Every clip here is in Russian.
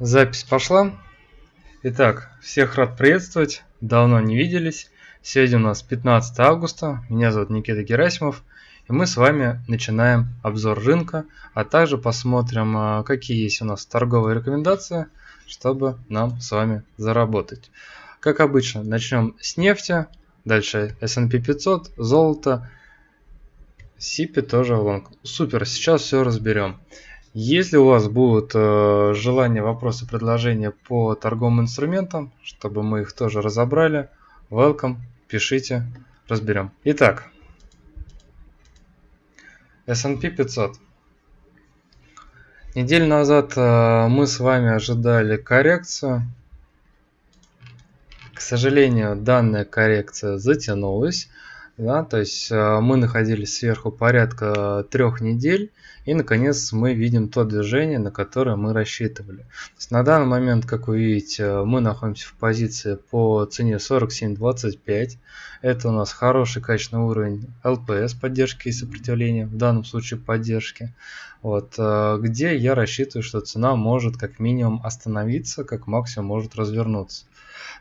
Запись пошла. Итак, всех рад приветствовать. Давно не виделись. Сегодня у нас 15 августа. Меня зовут Никита Герасимов. И мы с вами начинаем обзор рынка, а также посмотрим, а, какие есть у нас торговые рекомендации, чтобы нам с вами заработать. Как обычно, начнем с нефти, дальше S&P 500, золото, Сипи тоже лонг. Супер, сейчас все разберем. Если у вас будут э, желания, вопросы, предложения по торговым инструментам, чтобы мы их тоже разобрали, welcome, пишите, разберем. Итак, S&P 500. Неделю назад э, мы с вами ожидали коррекцию. К сожалению, данная коррекция затянулась. Да, то есть э, мы находились сверху порядка трех недель, и наконец мы видим то движение, на которое мы рассчитывали. на данный момент, как вы видите, мы находимся в позиции по цене 47.25. Это у нас хороший качественный уровень LPS поддержки и сопротивления, в данном случае поддержки. Вот, э, где я рассчитываю, что цена может как минимум остановиться, как максимум может развернуться.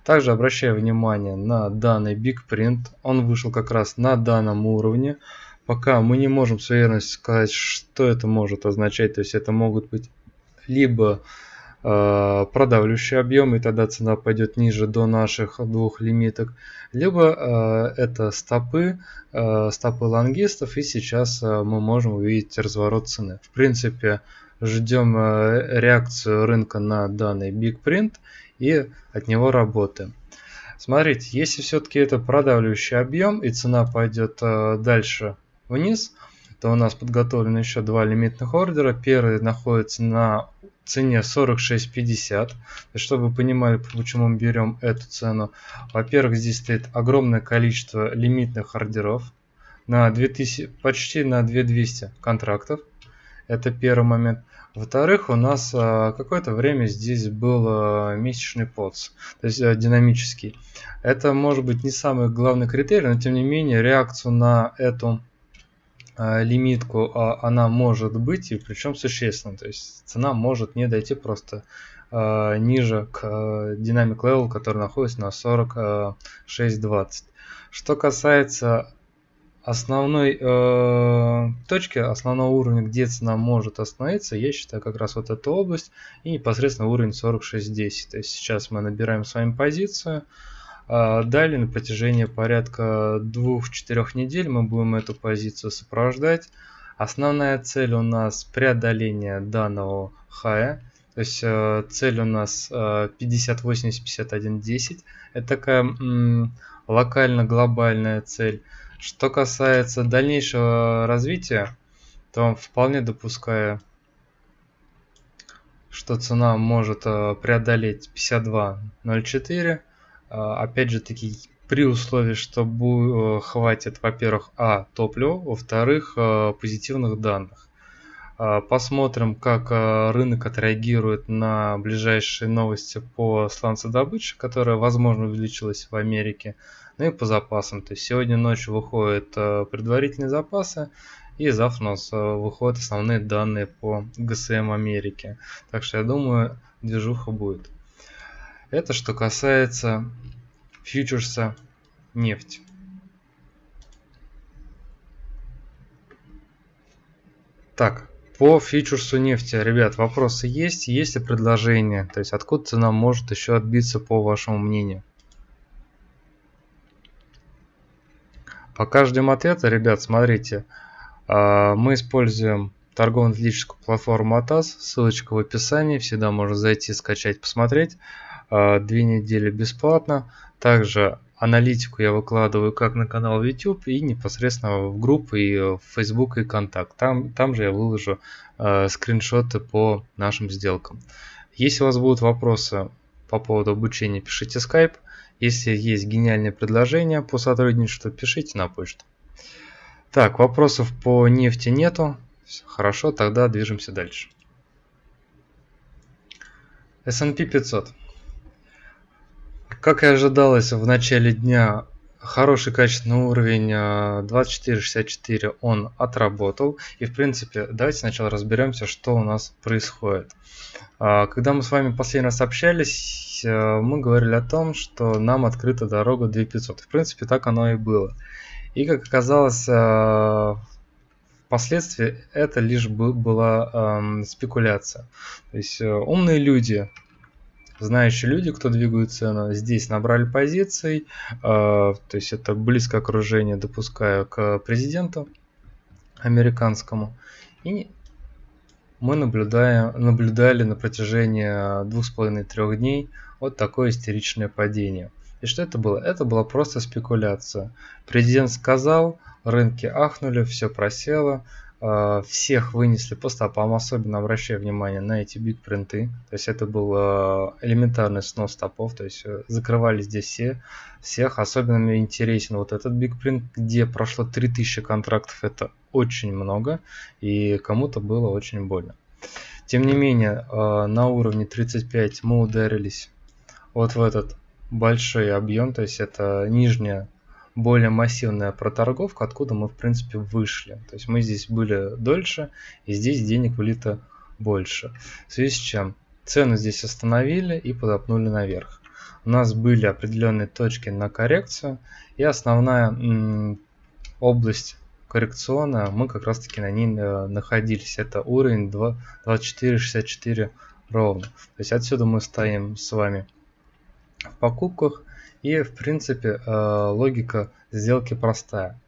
Также обращаю внимание на данный Big Print. Он вышел как раз на данном уровне. Пока мы не можем с уверенностью сказать, что это может означать. То есть это могут быть либо э, продавливающий объем, и тогда цена пойдет ниже до наших двух лимиток, либо э, это стопы, э, стопы лонгистов, и сейчас э, мы можем увидеть разворот цены. В принципе, ждем э, реакцию рынка на данный Big Print и от него работаем. Смотрите, если все-таки это продавливающий объем и цена пойдет э, дальше вниз, то у нас подготовлены еще два лимитных ордера. Первый находится на цене 46.50. Чтобы вы понимали, почему мы берем эту цену. Во-первых, здесь стоит огромное количество лимитных ордеров на 2000, почти на 2200 контрактов. Это первый момент. Во-вторых, у нас а, какое-то время здесь был а, месячный подс, то есть а, динамический. Это может быть не самый главный критерий, но тем не менее реакцию на эту лимитку она может быть и причем существенно. То есть цена может не дойти просто ниже к динамик level, который находится на 46.20. Что касается основной э, точки, основного уровня, где цена может остановиться, я считаю как раз вот эта область и непосредственно уровень 46.10. То есть сейчас мы набираем с вами позицию. Э, далее на протяжении порядка 2-4 недель мы будем эту позицию сопровождать. Основная цель у нас преодоление данного хая. То есть э, цель у нас э, 50, 80, 51, 10. Это такая локально-глобальная цель. Что касается дальнейшего развития, то вполне допускаю, что цена может э, преодолеть 52.04. Э, опять же таки, при условии, что э, хватит, во-первых, а, топлива, во-вторых, позитивных данных. Посмотрим, как рынок отреагирует на ближайшие новости по сланцедобыче, которая, возможно, увеличилась в Америке. Ну и по запасам. То есть сегодня ночью выходят э, предварительные запасы. И завтра у нас выходят основные данные по ГСМ Америки. Так что я думаю, движуха будет. Это что касается фьючерса нефти. Так, по фьючерсу нефти, ребят, вопросы есть? Есть ли предложения? То есть откуда цена может еще отбиться по вашему мнению? Пока ждем ответа, ребят, смотрите. А, мы используем торгово-аналитическую платформу ATAS. Ссылочка в описании. Всегда можно зайти, скачать, посмотреть. А, две недели бесплатно. Также аналитику я выкладываю как на канал YouTube и непосредственно в группы и в Facebook и Контакт. Там, там же я выложу э, скриншоты по нашим сделкам. Если у вас будут вопросы по поводу обучения, пишите Skype. Если есть гениальные предложения по сотрудничеству, пишите на почту. Так, вопросов по нефти нету. Хорошо, тогда движемся дальше. S&P 500. Как и ожидалось, в начале дня хороший качественный уровень 2464 э, он отработал. И в принципе, давайте сначала разберемся, что у нас происходит. А, когда мы с вами последний раз общались, э, мы говорили о том, что нам открыта дорога 2500. В принципе, так оно и было. И как оказалось, э, впоследствии это лишь была спекуляция. То есть умные люди знающие люди, кто двигают цену, здесь набрали позиций, э, то есть это близкое окружение, допускаю, к президенту американскому. И мы наблюдаем, наблюдали на протяжении двух с половиной трех дней вот такое истеричное падение. И что это было? Это была просто спекуляция. Президент сказал, рынки ахнули, все просело, всех вынесли по стопам, особенно обращая внимание на эти биг принты. То есть это был э, элементарный снос стопов, то есть э, закрывали здесь все, всех. Особенно мне интересен вот этот биг принт, где прошло 3000 контрактов, это очень много, и кому-то было очень больно. Тем не менее, на уровне 35 мы ударились вот в этот большой объем, то есть это нижняя более массивная проторговка, откуда мы в принципе вышли. То есть мы здесь были дольше, и здесь денег влито больше. В связи с чем цену здесь остановили и подопнули наверх. У нас были определенные точки на коррекцию, и основная область коррекционная, мы как раз таки на ней э, находились. Это уровень 24.64 ровно. То есть отсюда мы стоим с вами в покупках и, в принципе, э, логика сделки простая.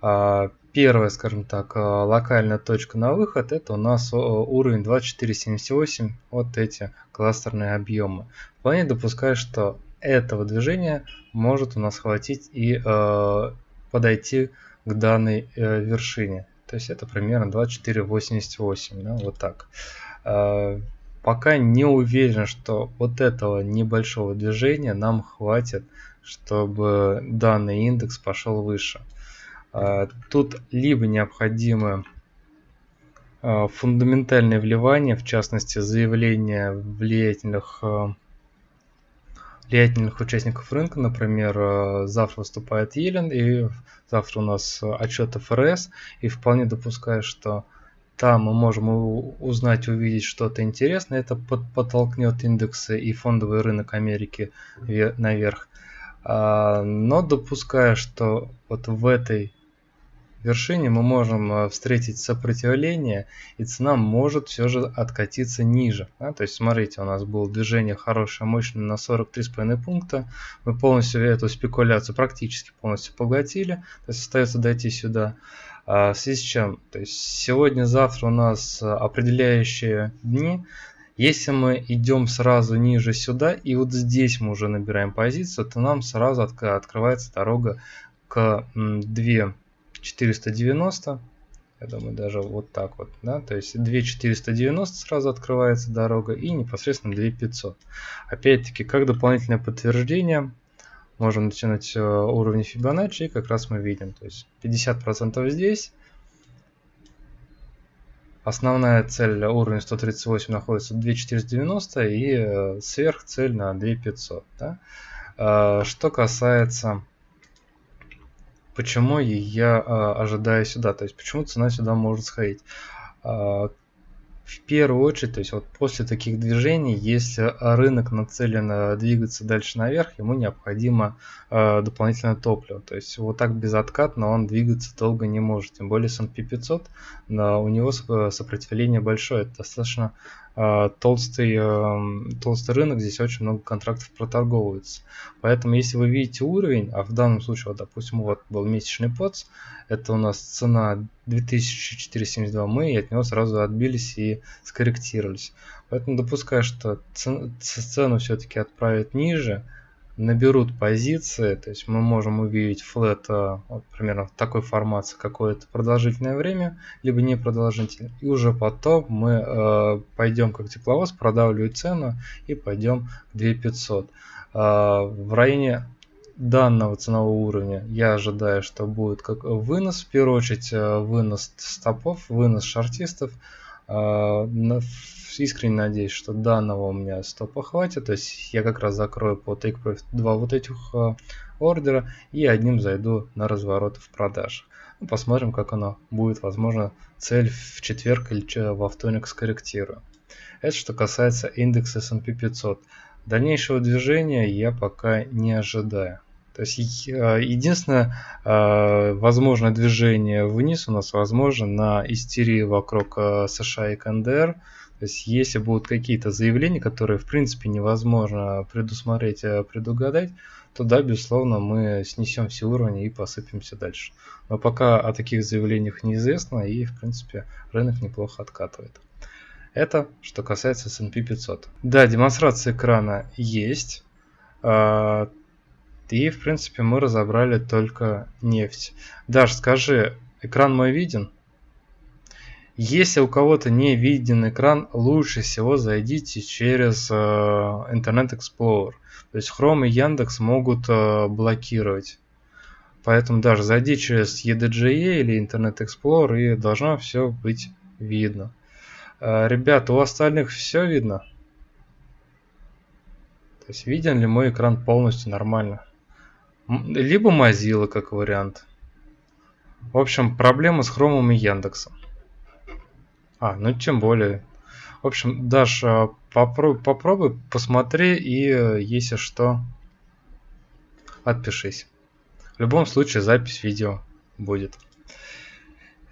А, первая, скажем так, э, локальная точка на выход, это у нас э, уровень 2478, вот эти кластерные объемы. Вполне допускаю, что этого движения может у нас хватить и подойти к данной вершине. То есть это примерно 2488, да, вот так пока не уверен, что вот этого небольшого движения нам хватит, чтобы данный индекс пошел выше. А, тут либо необходимо а, фундаментальное вливание, в частности заявление влиятельных а, влиятельных участников рынка, например, завтра выступает Елен, и завтра у нас отчет ФРС, и вполне допускаю, что там мы можем узнать, увидеть что-то интересное. Это подтолкнет индексы и фондовый рынок Америки наверх. А, но допуская, что вот в этой вершине мы можем а, встретить сопротивление, и цена может все же откатиться ниже. Да? То есть, смотрите, у нас было движение хорошее, мощное на 43,5 пункта. Мы полностью эту спекуляцию практически полностью поглотили. То есть, остается дойти сюда. А, в связи с чем? То есть сегодня-завтра у нас а, определяющие дни. Если мы идем сразу ниже сюда, и вот здесь мы уже набираем позицию, то нам сразу от, открывается дорога к 2490. Я думаю, даже вот так вот. Да? То есть 2490 сразу открывается дорога и непосредственно 2500. Опять-таки, как дополнительное подтверждение, можем натянуть э, уровни Fibonacci, и как раз мы видим, то есть 50% здесь. Основная цель уровня 138 находится 2490 и э, сверхцель на 2500. Да? Э, что касается почему я ожидаю сюда, то есть почему цена сюда может сходить в первую очередь, то есть вот после таких движений, если рынок нацелен э, двигаться дальше наверх, ему необходимо э, дополнительное топливо. То есть вот так безоткатно он двигаться долго не может. Тем более S&P 500, но у него сопротивление большое. Это достаточно э, толстый, э, толстый рынок, здесь очень много контрактов проторговывается. Поэтому если вы видите уровень, а в данном случае, вот, допустим, вот был месячный ПОЦ, это у нас цена 2472, мы от него сразу отбились и скорректировались. Поэтому допускаю, что цену все-таки отправят ниже, наберут позиции, то есть мы можем увидеть флет а, вот, примерно в такой формации какое-то продолжительное время, либо не продолжительное, и уже потом мы э, пойдем как тепловоз, продавливать цену и пойдем к 2500. Э, в районе данного ценового уровня я ожидаю, что будет как вынос, в первую очередь э, вынос стопов, вынос шартистов, А, искренне надеюсь, что данного у меня стопа хватит. То есть я как раз закрою по TakeProfit два вот этих а, ордера и одним зайду на разворот в продаж. Ну, посмотрим, как оно будет. Возможно, цель в четверг или во вторник скорректирую. Это что касается индекса S&P 500. Дальнейшего движения я пока не ожидаю. То есть э, единственное э, возможное движение вниз у нас возможно на истерии вокруг США и КНДР. То есть если будут какие-то заявления, которые в принципе невозможно предусмотреть, предугадать, то да, безусловно, мы снесем все уровни и посыпемся дальше. Но пока о таких заявлениях неизвестно и в принципе рынок неплохо откатывает. Это что касается S&P 500. Да, демонстрация экрана есть. И, в принципе, мы разобрали только нефть. Даш, скажи, экран мой виден? Если у кого-то не виден экран, лучше всего зайдите через э, Internet Explorer. То есть Chrome и Яндекс могут э, блокировать. Поэтому даже зайди через EDGE или Internet Explorer и должно все быть видно. Э, ребята, у остальных все видно? То есть виден ли мой экран полностью нормально? Либо Mozilla как вариант. В общем, проблема с Хромом и Яндексом. А, ну тем более. В общем, Даша, попробуй, попробуй, посмотри и, э, если что, отпишись. В любом случае, запись видео будет.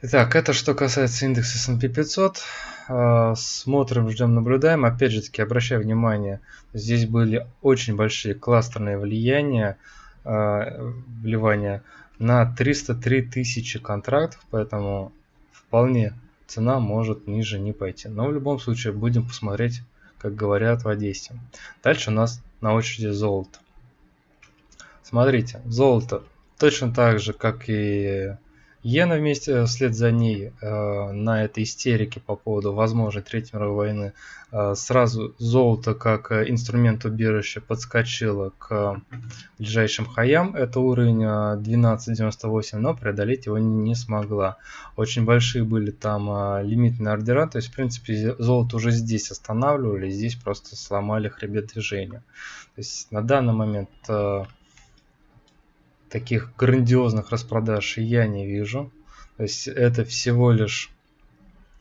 Итак, это что касается индекса S&P 500. А, смотрим, ждем, наблюдаем. Опять же таки, обращаю внимание, здесь были очень большие кластерные влияния. Э, вливания на 303 тысячи контрактов, поэтому вполне цена может ниже не пойти. Но в любом случае будем посмотреть, как говорят в Одессе. Дальше у нас на очереди золото. Смотрите, золото точно так же, как и Йена вместе э, вслед за ней э, на этой истерике по поводу возможной Третьей мировой войны э, сразу золото как э, инструмент убежища подскочило к ближайшим хаям. Это уровень 12.98, но преодолеть его не, не смогла. Очень большие были там э, лимитные ордера, то есть в принципе золото уже здесь останавливали, здесь просто сломали хребет движения. То есть на данный момент э, таких грандиозных распродаж я не вижу. То есть это всего лишь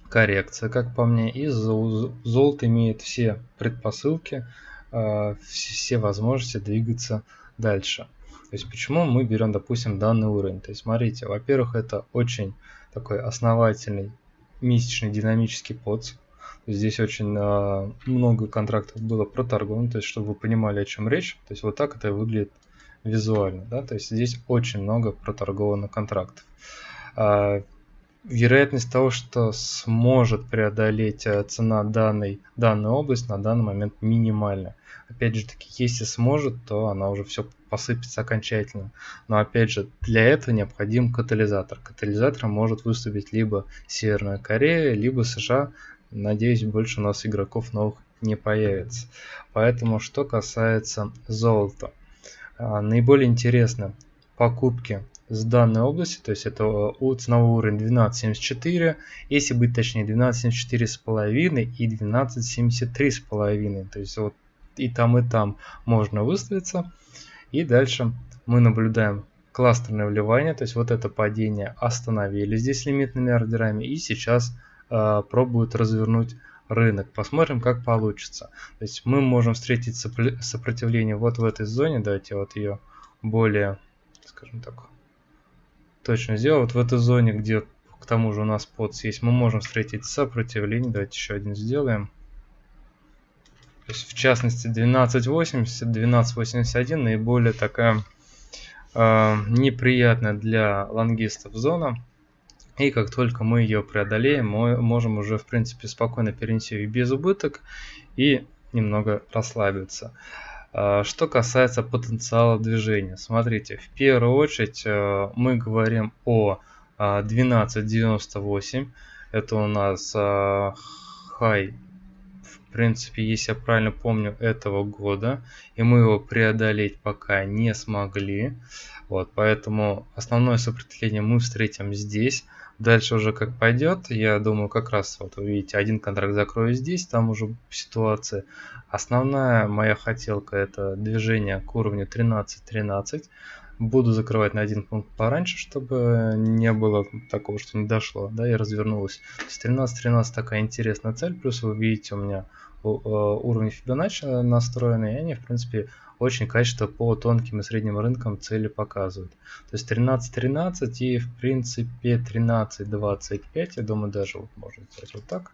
коррекция, как по мне. И золото имеет все предпосылки, а, все возможности двигаться дальше. То есть почему мы берем, допустим, данный уровень? То есть смотрите, во-первых, это очень такой основательный месячный динамический подс. Здесь очень э, много контрактов было проторговано, то есть чтобы вы понимали, о чем речь. То есть вот так это выглядит визуально. Да? То есть здесь очень много проторговано контрактов. А, вероятность того, что сможет преодолеть э, цена данной, данной области на данный момент минимальна. Опять же таки, если сможет, то она уже все посыпется окончательно. Но опять же, для этого необходим катализатор. Катализатором может выступить либо Северная Корея, либо США. Надеюсь, больше у нас игроков новых не появится. Поэтому, что касается золота. А, наиболее интересны покупки с данной области, то есть это у ценовой уровень 12.74, если быть точнее 12.74 с половиной и 12.73 с половиной, то есть вот и там и там можно выставиться. И дальше мы наблюдаем кластерное вливание, то есть вот это падение остановили здесь лимитными ордерами и сейчас э, пробуют развернуть рынок. Посмотрим, как получится. То есть мы можем встретить сопротивление вот в этой зоне. Давайте вот ее более, скажем так, точно сделаю. Вот в этой зоне, где к тому же у нас подс есть, мы можем встретить сопротивление. Давайте еще один сделаем. То есть в частности 12.80, 12.81 наиболее такая э, неприятная для лонгистов зона. И как только мы ее преодолеем, мы можем уже в принципе спокойно перенести ее без убыток и немного расслабиться. А, что касается потенциала движения, смотрите, в первую очередь э, мы говорим о 12.98, а, это у нас а, хай в принципе, если я правильно помню, этого года, и мы его преодолеть пока не смогли. Вот, поэтому основное сопротивление мы встретим здесь. Дальше уже как пойдет, я думаю, как раз вот вы видите, один контракт закрою здесь, там уже ситуация. Основная моя хотелка это движение к уровню 13-13. Буду закрывать на один пункт пораньше, чтобы не было такого, что не дошло, да, и развернулось. С 13-13 такая интересная цель, плюс вы видите у меня э, уровни Fibonacci настроены, и они, в принципе, очень качественно по тонким и средним рынкам цели показывают. То есть 13-13 и в принципе 13-25, я думаю даже вот можно сделать вот так.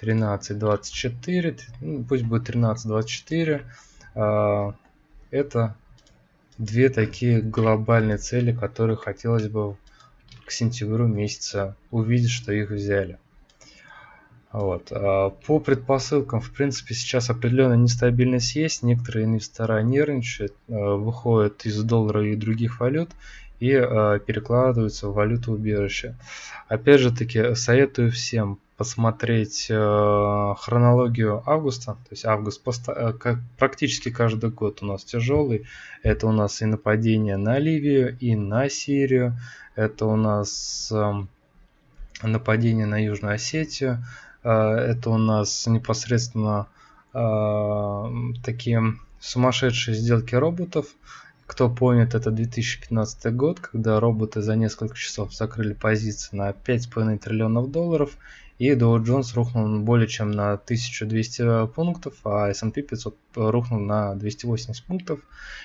13-24, ну, пусть будет 13-24. А, это две такие глобальные цели, которые хотелось бы к сентябрю месяца увидеть, что их взяли. Вот. А, по предпосылкам, в принципе, сейчас определенная нестабильность есть. Некоторые инвестора нервничают, а, выходят из доллара и других валют и а, перекладываются в валюту убежища. Опять же таки, советую всем посмотреть хронологию августа. То есть август практически каждый год у нас тяжелый. Это у нас и нападение на Ливию, и на Сирию. Это у нас нападение на Южную Осетию. А, это у нас непосредственно а, такие сумасшедшие сделки роботов. Кто помнит, это 2015 год, когда роботы за несколько часов закрыли позиции на 5,5 триллионов долларов, и Dow Jones рухнул более чем на 1200 пунктов, а S&P 500 рухнул на 280 пунктов.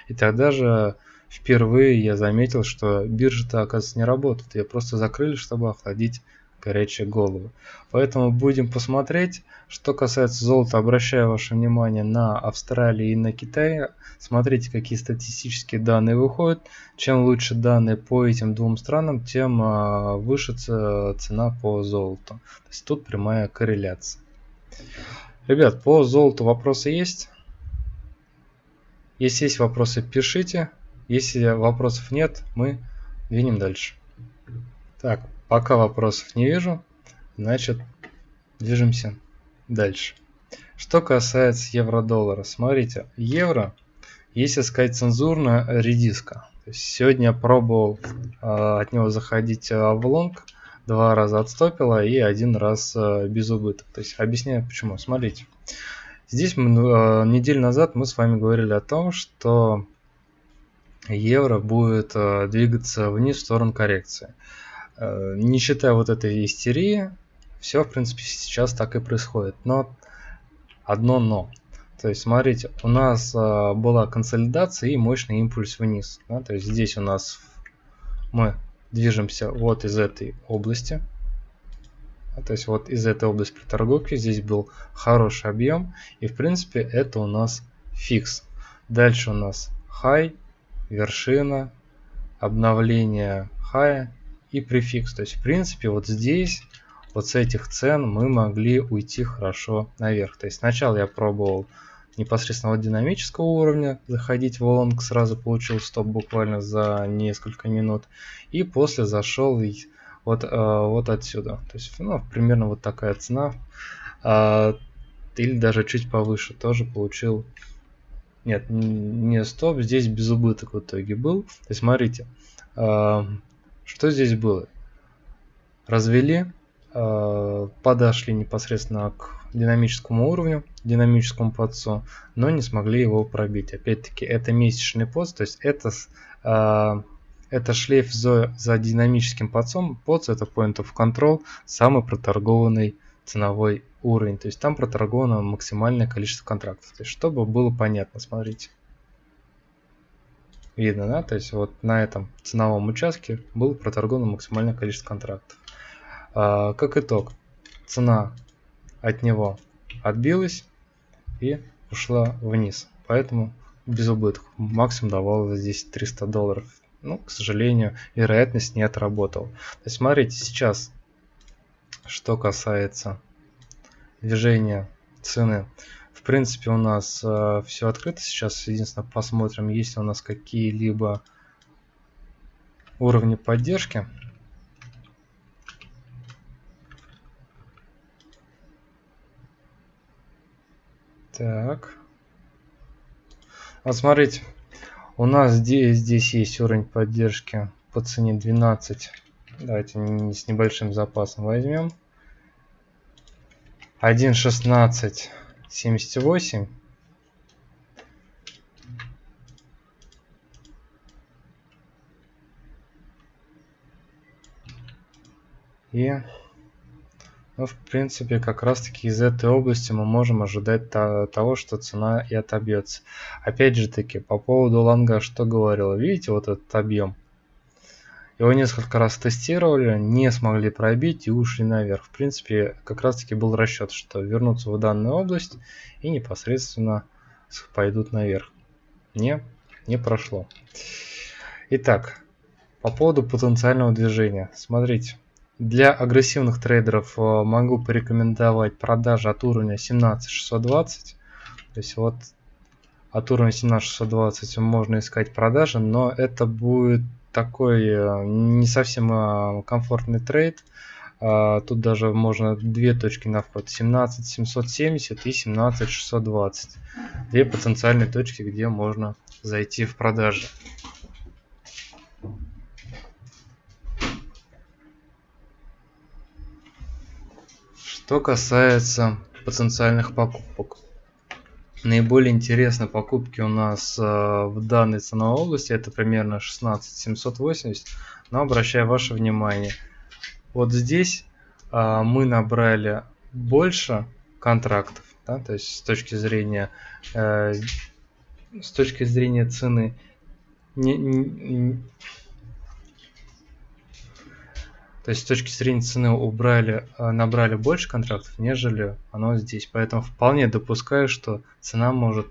И тогда же впервые я заметил, что биржи-то, оказывается, не работают. Ее просто закрыли, чтобы охладить горячие головы. Поэтому будем посмотреть. Что касается золота, обращаю ваше внимание на Австралию и на Китай. Смотрите, какие статистические данные выходят. Чем лучше данные по этим двум странам, тем а, выше цена по золоту. То есть тут прямая корреляция. Ребят, по золоту вопросы есть? Если есть вопросы, пишите. Если вопросов нет, мы двинем дальше. Так, Пока вопросов не вижу, значит движемся дальше. Что касается евро-доллара, смотрите, евро, если сказать цензурно, редиска. Сегодня пробовал э, от него заходить э, в лонг, два раза отстопило и один раз э, без убыток. То есть объясняю почему. Смотрите, здесь мы, э, неделю назад мы с вами говорили о том, что евро будет э, двигаться вниз в сторону коррекции. Не считая вот этой истерии, все, в принципе, сейчас так и происходит. Но одно но. То есть, смотрите, у нас э, была консолидация и мощный импульс вниз. Да? То есть здесь у нас мы движемся вот из этой области. То есть вот из этой области при торговке здесь был хороший объем. И в принципе это у нас фикс. Дальше у нас high, вершина, обновление хая и префикс. То есть, в принципе, вот здесь, вот с этих цен мы могли уйти хорошо наверх. То есть, сначала я пробовал непосредственно от динамического уровня заходить в лонг, сразу получил стоп буквально за несколько минут. И после зашел вот, э, вот отсюда. То есть, ну, примерно вот такая цена. А, или даже чуть повыше тоже получил нет, не стоп, здесь без убыток в итоге был. То есть смотрите, а, что здесь было? Развели, э, подошли непосредственно к динамическому уровню, динамическому подсу, но не смогли его пробить. Опять-таки, это месячный подс, то есть это, э, это шлейф за, за динамическим подсом. Подс это point of control, самый проторгованный ценовой уровень. То есть там проторговано максимальное количество контрактов. То есть, чтобы было понятно, смотрите видно, да, то есть вот на этом ценовом участке было проторговано максимальное количество контрактов. А, как итог, цена от него отбилась и ушла вниз, поэтому без убытков. Максимум давал здесь 300 долларов. Ну, к сожалению, вероятность не отработал. То есть смотрите, сейчас, что касается движения цены в принципе, у нас э, все открыто. Сейчас единственное посмотрим, есть ли у нас какие-либо уровни поддержки. Так. Вот смотрите, у нас здесь, здесь есть уровень поддержки по цене 12. Давайте с небольшим запасом возьмем. 1.16.78. И, ну, в принципе, как раз-таки из этой области мы можем ожидать того, что цена и отобьется. Опять же таки, по поводу лонга, что говорил, видите вот этот объем? Его несколько раз тестировали, не смогли пробить и ушли наверх. В принципе, как раз таки был расчет, что вернутся в данную область и непосредственно пойдут наверх. Не, не прошло. Итак, по поводу потенциального движения. Смотрите, для агрессивных трейдеров э, могу порекомендовать продажи от уровня 17620. То есть вот от уровня 17620 можно искать продажи, но это будет такой э, не совсем э, комфортный трейд. Тут даже можно две точки на вход 17 770 и 17 620. Две потенциальные точки, где можно зайти в продажи. Что касается потенциальных покупок. Наиболее интересные покупки у нас э, в данной ценовой области это примерно 16 780. Но обращаю ваше внимание, вот здесь э, мы набрали больше контрактов, да, то есть с точки зрения э, с точки зрения цены то есть с точки зрения цены убрали, а, набрали больше контрактов, нежели оно здесь. Поэтому вполне допускаю, что цена может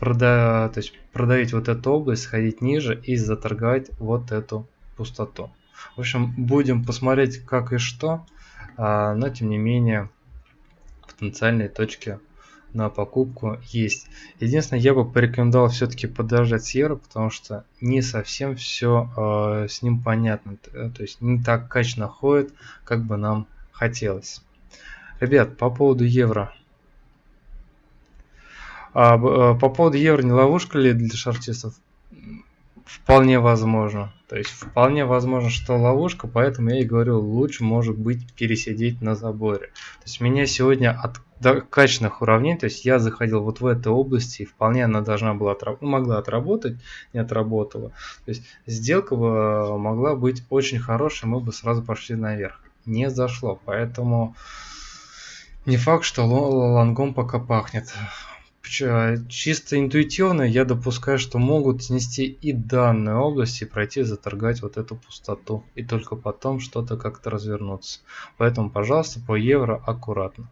прода то есть продавить вот эту область, сходить ниже и заторговать вот эту пустоту. В общем, будем посмотреть как и что, а, но тем не менее потенциальные точки на покупку есть. Единственное, я бы порекомендовал все-таки подождать евро, потому что не совсем все э, с ним понятно. Э, то есть не так качественно ходит, как бы нам хотелось. Ребят, по поводу евро. А, э, по поводу евро не ловушка ли для шартистов? Вполне возможно. То есть вполне возможно, что ловушка, поэтому я и говорю, лучше может быть пересидеть на заборе. То есть меня сегодня от качественных уравнений, то есть я заходил вот в этой области, и вполне она должна была отраб ну, могла отработать, не отработала. То есть сделка бы могла быть очень хорошей, мы бы сразу пошли наверх. Не зашло, поэтому не факт, что лонгом пока пахнет. Чисто интуитивно я допускаю, что могут снести и данную область и пройти заторгать вот эту пустоту. И только потом что-то как-то развернуться. Поэтому, пожалуйста, по евро аккуратно.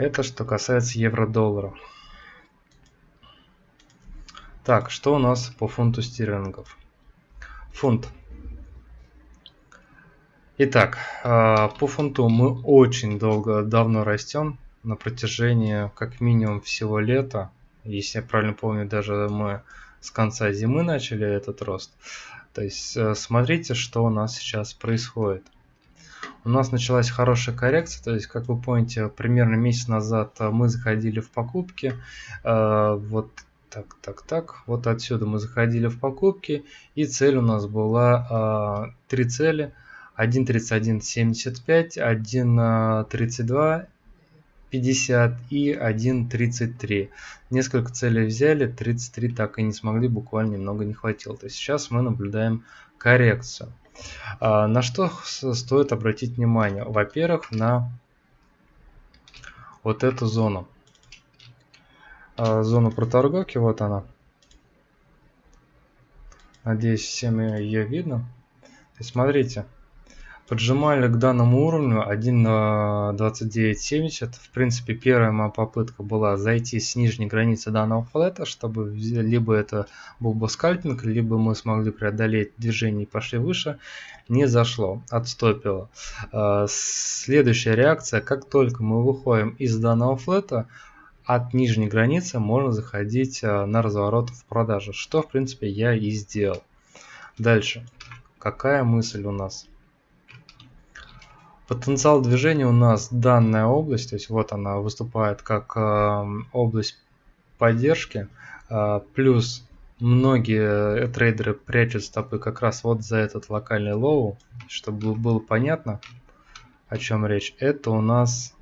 Это что касается евро-доллара. Так, что у нас по фунту стерлингов? Фунт. Итак, а, по фунту мы очень долго, давно растем на протяжении как минимум всего лета. Если я правильно помню, даже мы с конца зимы начали этот рост. То есть э, смотрите, что у нас сейчас происходит. У нас началась хорошая коррекция, то есть, как вы помните, примерно месяц назад э, мы заходили в покупки. Э, вот так, так, так. Вот отсюда мы заходили в покупки, и цель у нас была три цели. 1.31.75, 1.32 50 и 1.33. Несколько целей взяли, 33 так и не смогли, буквально немного не хватило. То есть сейчас мы наблюдаем коррекцию. А, на что стоит обратить внимание? Во-первых, на вот эту зону. А, зону проторговки, вот она. Надеюсь, всем ее видно. Есть, смотрите, поджимали к данному уровню 1 на 29.70. В принципе, первая моя попытка была зайти с нижней границы данного флета, чтобы либо это был бы скальпинг, либо мы смогли преодолеть движение и пошли выше. Не зашло, отстопило. А, следующая реакция, как только мы выходим из данного флета, от нижней границы можно заходить а, на разворот в продажу, что в принципе я и сделал. Дальше. Какая мысль у нас? Потенциал движения у нас данная область, то есть вот она выступает как э, область поддержки, э, плюс многие трейдеры прячут стопы как раз вот за этот локальный low, чтобы было понятно, о чем речь. Это у нас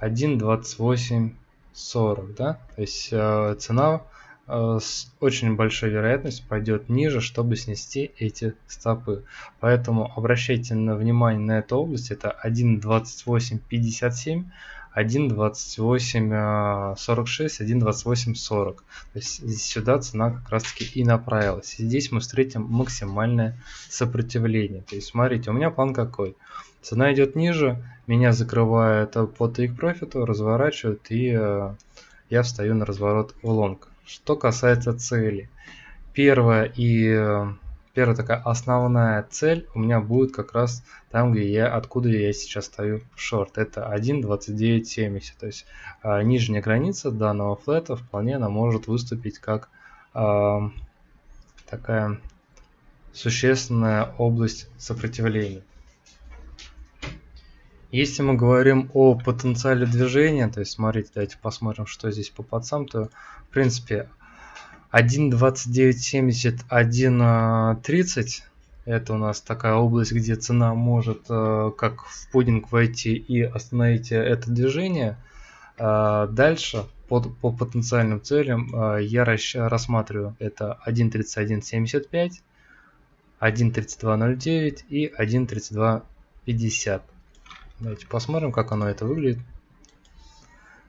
1.2840, да, то есть э, цена Э, с очень большой вероятностью пойдет ниже, чтобы снести эти стопы. Поэтому обращайте на внимание на эту область. Это 1.2857, 1.2846, 1.2840. То есть сюда цена как раз таки и направилась. Здесь мы встретим максимальное сопротивление. То есть смотрите, у меня план какой. Цена идет ниже, меня закрывает по take профиту, разворачивают и э, я встаю на разворот в лонг. Что касается цели. Первая и э, первая такая основная цель у меня будет как раз там, где я, откуда я сейчас стою в шорт. Это 1.2970. То есть э, нижняя граница данного флета вполне она может выступить как э, такая существенная область сопротивления. Если мы говорим о потенциале движения, то есть смотрите, давайте посмотрим, что здесь по пацам, то в принципе 1.2970, 1.30 это у нас такая область, где цена может э, как в пудинг войти и остановить это движение. Э, дальше по, по потенциальным целям э, я рассматриваю это 1.3175, 1.3209 и 1.3250. Давайте посмотрим, как оно это выглядит.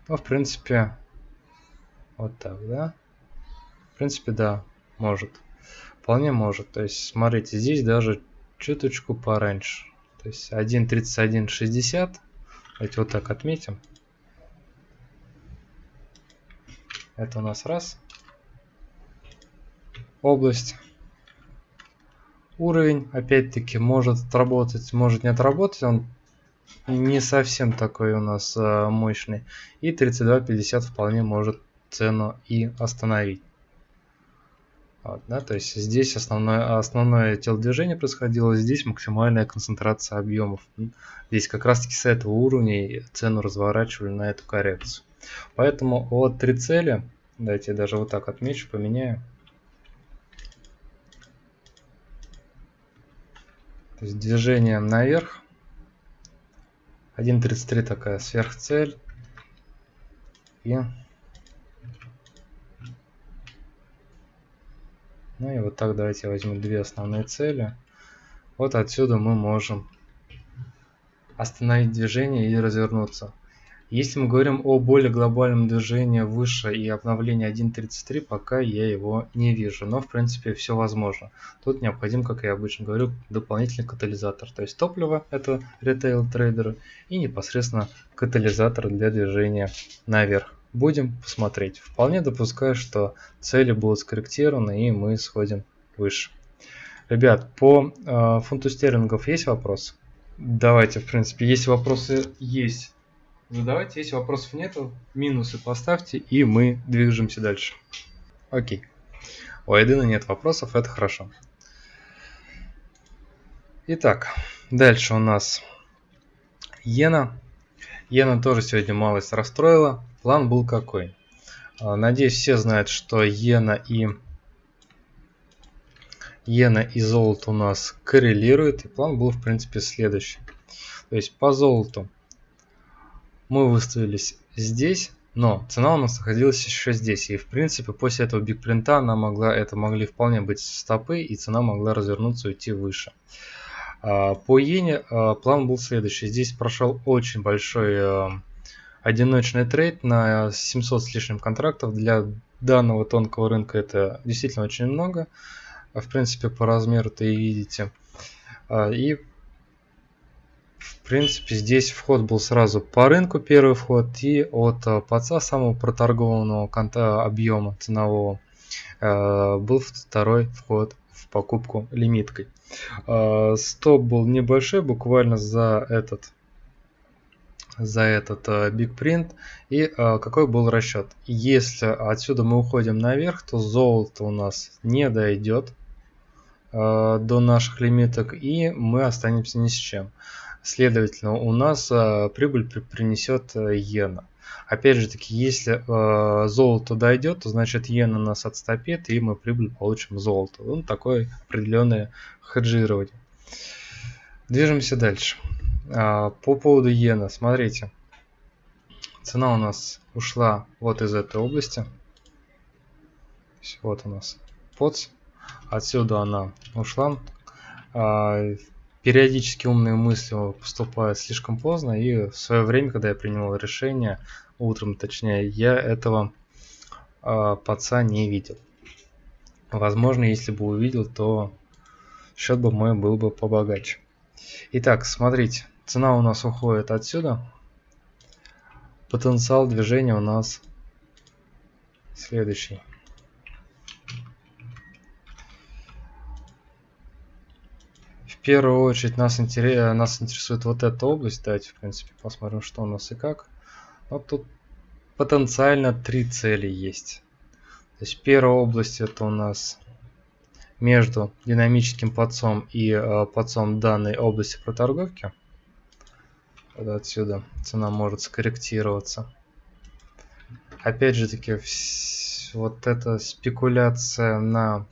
Ну, в принципе, вот так, да? В принципе, да, может. Вполне может. То есть, смотрите, здесь даже чуточку пораньше. То есть 1.31.60. Давайте вот так отметим. Это у нас раз. Область. Уровень, опять-таки, может отработать, может не отработать. Он не совсем такой у нас э, мощный. И 32.50 вполне может цену и остановить. Вот, да, то есть здесь основное, основное телодвижение происходило, здесь максимальная концентрация объемов. Здесь как раз таки с этого уровня цену разворачивали на эту коррекцию. Поэтому вот три цели, давайте я даже вот так отмечу, поменяю. То есть движение наверх 1.33 такая сверхцель. И... Ну и вот так давайте возьму две основные цели. Вот отсюда мы можем остановить движение и развернуться. Если мы говорим о более глобальном движении выше и обновлении 1.33, пока я его не вижу. Но в принципе все возможно. Тут необходим, как я обычно говорю, дополнительный катализатор. То есть топливо это ритейл трейдеры и непосредственно катализатор для движения наверх. Будем посмотреть. Вполне допускаю, что цели будут скорректированы и мы сходим выше. Ребят, по э, фунту стерлингов есть вопросы? Давайте, в принципе, если вопросы есть, задавайте. Если вопросов нету, минусы поставьте, и мы движемся дальше. Окей. У Айдена нет вопросов, это хорошо. Итак, дальше у нас Йена. Йена тоже сегодня малость расстроила. План был какой? А, надеюсь, все знают, что Йена и Йена и золото у нас коррелируют. И план был, в принципе, следующий. То есть по золоту мы выставились здесь, но цена у нас находилась еще здесь. И в принципе после этого бигпринта она могла, это могли вполне быть стопы и цена могла развернуться и уйти выше. А, по иене а, план был следующий. Здесь прошел очень большой а, одиночный трейд на 700 с лишним контрактов. Для данного тонкого рынка это действительно очень много. В принципе по размеру-то и видите. И в принципе, здесь вход был сразу по рынку, первый вход, и от э, ПАЦа, самого проторгованного конта объема ценового, э, был второй вход в покупку лимиткой. Э, стоп был небольшой, буквально за этот за этот Big Print и какой был расчет. Если отсюда мы уходим наверх, то золото у нас не дойдет до наших лимиток и мы останемся ни с чем. Следовательно, у нас э, прибыль при, принесет э, иена. Опять же таки, если э, золото дойдет, то значит иена нас отступит, и мы прибыль получим золото. Ну, такое определенное хеджирование. Движемся дальше. А, по поводу иена, смотрите. Цена у нас ушла вот из этой области. Вот у нас подс. Отсюда она ушла. А, периодически умные мысли поступают слишком поздно. И в свое время, когда я принимал решение, утром точнее, я этого а, подца не видел. Возможно, если бы увидел, то счет бы мой был бы побогаче. Итак, смотрите, цена у нас уходит отсюда потенциал движения у нас следующий. Первую очередь нас, интерес, нас интересует вот эта область. Давайте, в принципе, посмотрим, что у нас и как. Вот тут потенциально три цели есть. То есть первая область это у нас между динамическим подсом и э, подсом данной области проторговки когда отсюда цена может скорректироваться. Опять же таки, вот эта спекуляция на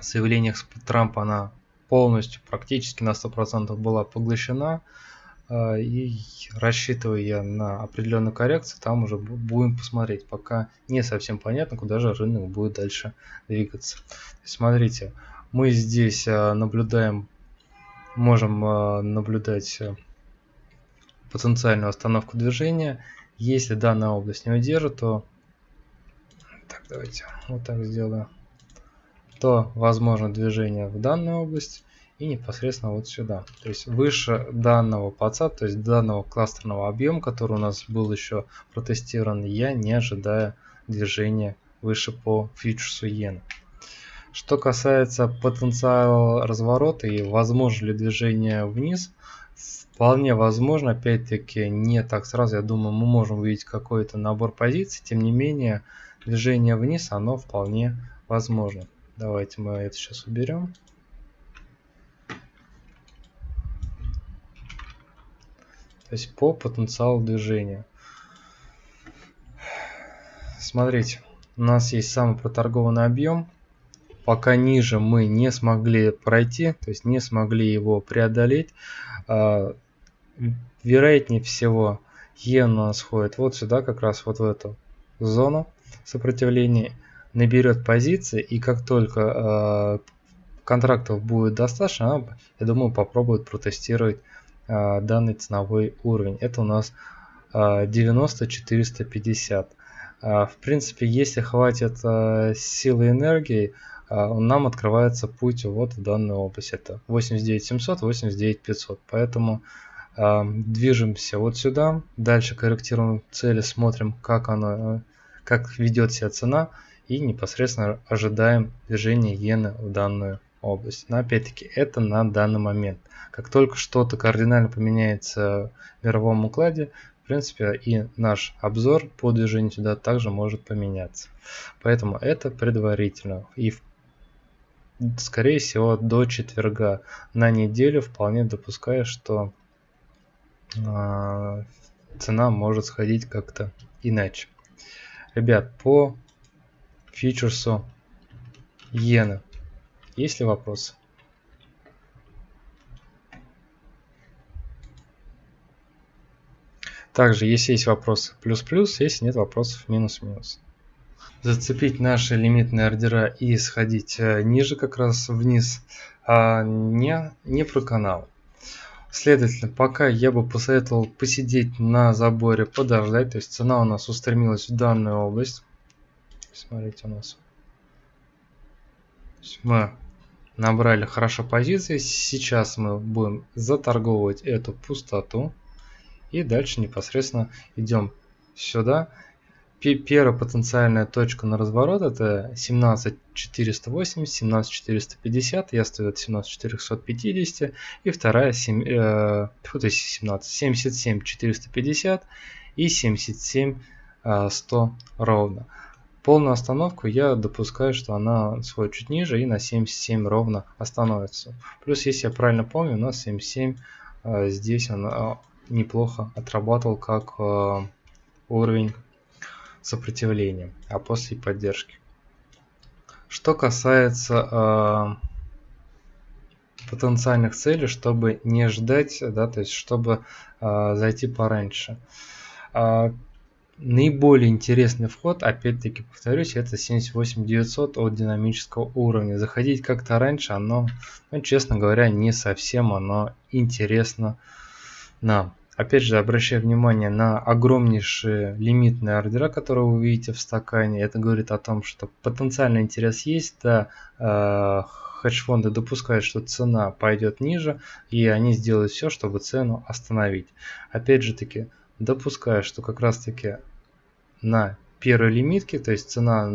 заявлениях Трампа, она полностью, практически на 100% была поглощена. А, и рассчитываю я на определенную коррекцию, там уже будем посмотреть. Пока не совсем понятно, куда же рынок будет дальше двигаться. Смотрите, мы здесь а, наблюдаем, можем а, наблюдать потенциальную остановку движения. Если данная область не удержит, то так, давайте вот так сделаю, то возможно движение в данную область и непосредственно вот сюда. То есть выше данного паца, то есть данного кластерного объема, который у нас был еще протестирован, я не ожидаю движения выше по фьючерсу иены. Что касается потенциала разворота и возможно ли движение вниз, Вполне возможно, опять-таки, не так сразу, я думаю, мы можем увидеть какой-то набор позиций, тем не менее, движение вниз, оно вполне возможно. Давайте мы это сейчас уберем. То есть по потенциалу движения. Смотрите, у нас есть самый проторгованный объем. Пока ниже мы не смогли пройти, то есть не смогли его преодолеть. А, вероятнее всего Йен у нас входит вот сюда, как раз вот в эту зону сопротивления, наберет позиции, и как только э, контрактов будет достаточно, она, я думаю, попробует протестировать э, данный ценовой уровень. Это у нас э, 90-450. Э, в принципе, если хватит силы энергии, э, нам открывается путь вот в данную область. Это 89 700, 89 500. Поэтому движемся вот сюда, дальше корректируем цели, смотрим, как она, как ведет себя цена и непосредственно ожидаем движения иены в данную область. Но опять-таки это на данный момент. Как только что-то кардинально поменяется в мировом укладе, в принципе и наш обзор по движению сюда также может поменяться. Поэтому это предварительно. И скорее всего до четверга на неделю вполне допускаю, что а, цена может сходить как-то иначе. Ребят, по фьючерсу иены есть ли вопросы? Также, если есть вопросы, плюс-плюс, если нет вопросов, минус-минус. Зацепить наши лимитные ордера и сходить э, ниже, как раз вниз, а не, не про канал. Следовательно, пока я бы посоветовал посидеть на заборе, подождать. То есть цена у нас устремилась в данную область. Смотрите, у нас мы набрали хорошо позиции. Сейчас мы будем заторговывать эту пустоту. И дальше непосредственно идем сюда Первая потенциальная точка на разворот это 17480, 17450, я стою от 17450, и вторая 7, э, то есть 17, 77450 и 77100 э, ровно. Полную остановку я допускаю, что она сходит чуть ниже и на 77 ровно остановится. Плюс, если я правильно помню, у нас 77 здесь он неплохо отрабатывал как уровень сопротивления, а после поддержки. Что касается потенциальных целей, чтобы не ждать, да, то есть чтобы э, зайти пораньше. Наиболее интересный вход, опять-таки повторюсь, это 78900 от динамического уровня. Заходить как-то раньше, оно, ну, честно говоря, не совсем оно интересно нам. Опять же, обращаю внимание на огромнейшие лимитные ордера, которые вы видите в стакане. Это говорит о том, что потенциальный интерес есть, да, э, хедж-фонды допускают, что цена пойдет ниже, и они сделают все, чтобы цену остановить. Опять же таки, допускаю, что как раз таки на первой лимитке, то есть цена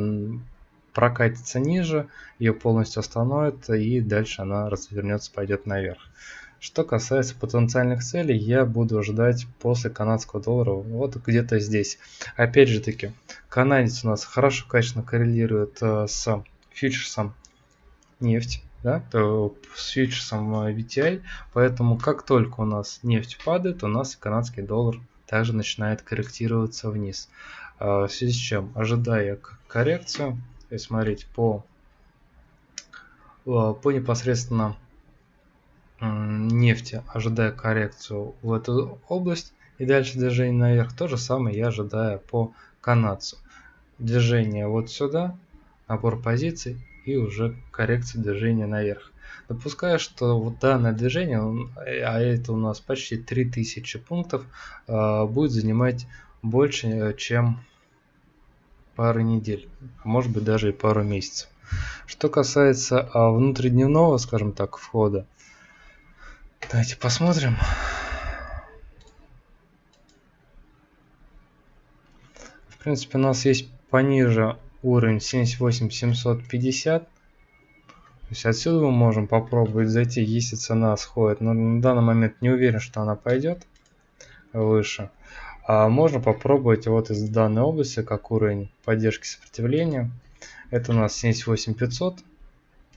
прокатится ниже, ее полностью остановит, и дальше она развернется, пойдет наверх. Что касается потенциальных целей, я буду ждать после канадского доллара вот где-то здесь. Опять же таки, канадец у нас хорошо, качественно коррелирует э, с фьючерсом нефть, да, то с фьючерсом VTI, поэтому как только у нас нефть падает, у нас канадский доллар также начинает корректироваться вниз. А, в связи с чем, ожидая коррекцию, и смотреть по, а, по непосредственно нефти, ожидая коррекцию в эту область и дальше движение наверх, то же самое я ожидаю по канадцу. Движение вот сюда, набор позиций и уже коррекция движения наверх. Допускаю, что вот данное движение, а это у нас почти 3000 пунктов, а, будет занимать больше, чем пару недель, а может быть даже и пару месяцев. Что касается а, внутридневного, скажем так, входа, давайте посмотрим. В принципе, у нас есть пониже уровень 78750. То есть отсюда мы можем попробовать зайти, если цена сходит. Но на данный момент не уверен, что она пойдет выше. А можно попробовать вот из данной области, как уровень поддержки сопротивления. Это у нас 78500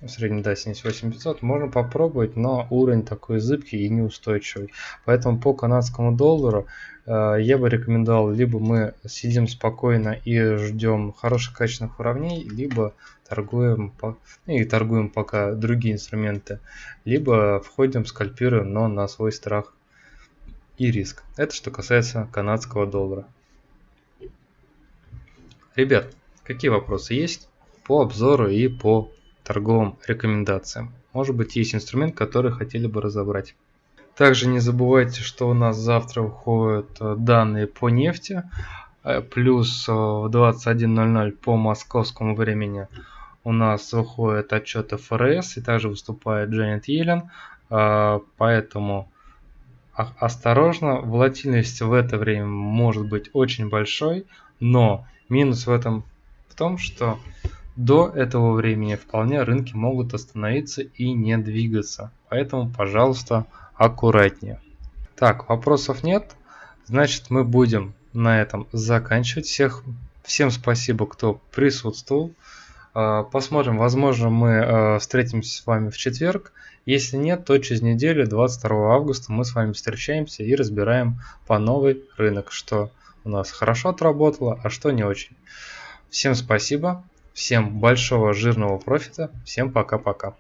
в среднем, да, 78500, можно попробовать, но уровень такой зыбкий и неустойчивый. Поэтому по канадскому доллару э, я бы рекомендовал, либо мы сидим спокойно и ждем хороших качественных уровней, либо торгуем, по, ну, и торгуем пока другие инструменты, либо входим, скальпируем, но на свой страх и риск. Это что касается канадского доллара. Ребят, какие вопросы есть по обзору и по торговым рекомендациям. Может быть есть инструмент, который хотели бы разобрать. Также не забывайте, что у нас завтра выходят э, данные по нефти. Э, плюс э, в 21.00 по московскому времени у нас выходит отчет ФРС и также выступает Дженнет Йеллен. Поэтому осторожно, волатильность в это время может быть очень большой, но минус в этом в том, что до этого времени вполне рынки могут остановиться и не двигаться, поэтому, пожалуйста, аккуратнее. Так, вопросов нет, значит мы будем на этом заканчивать. Всех, всем спасибо, кто присутствовал. А, посмотрим, возможно мы а, встретимся с вами в четверг. Если нет, то через неделю, 22 августа, мы с вами встречаемся и разбираем по новый рынок, что у нас хорошо отработало, а что не очень. Всем спасибо. Всем большого жирного профита. Всем пока-пока.